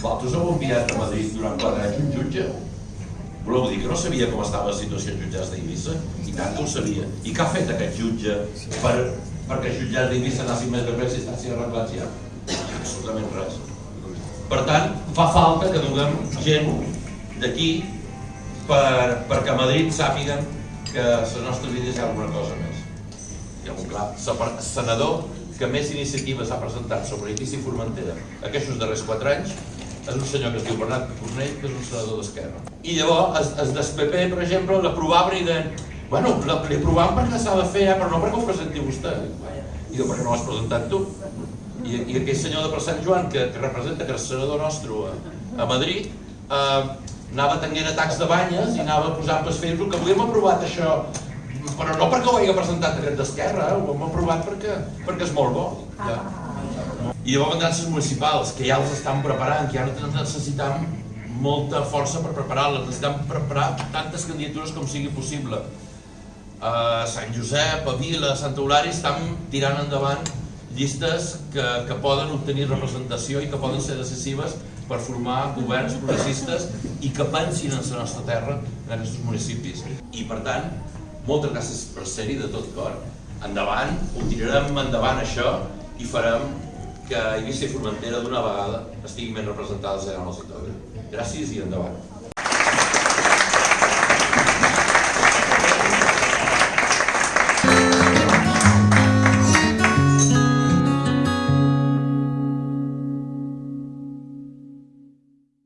vosaltres heu enviat a Madrid durant quatre anys un jutge? Voleu dir que no sabia com estava la situació en jutjats d'Eivissa? I tant que ho sabia. I què ha fet aquest jutge per, perquè els jutjats d'Eivissa anessin més bé si estan arreglats ja? Absolutament res. Per tant, fa falta que donem gent d'aquí per, perquè a Madrid sàpiguen que nostres vides hi ha alguna cosa més. Hi ha un clar, senador que més iniciatives ha presentat sobre edifici Formentera aquests darrers quatre anys és un senyor que es diu Bernat Cornell, que és un senador d'Esquerra. I llavors, es, es des PP, per exemple, l'aprovaven i deien bueno, l'aprovam perquè s'ha de fer, eh, però no perquè ho presenti vostè. I diu, per què no l'has presentat tu? I, i aquell senyor de per Sant Joan, que, que representa que és senador nostre a, a Madrid, eh, anava tenint atacs de banyes i anava posant per Facebook que avui hem aprovat això, però no perquè ho hagi presentat aquest d'Esquerra, eh? ho hem aprovat perquè, perquè és molt bo. Ja. I llavors vendran les municipals, que ja els estan preparant, que ja no necessitam molta força per preparar-les, necessitem preparar tantes candidatures com sigui possible. A Sant Josep, a Vila, a Santa Eulària estan tirant endavant llistes que, que poden obtenir representació i que poden ser decisives per formar governs progressistes i que pensin en la nostra terra, en aquests municipis. I per tant, moltes gràcies per ser-hi de tot cor. Endavant, ho tirarem endavant això i farem que Eivissa i Formentera d'una vegada estiguin ben representades en el sector. Gràcies i endavant.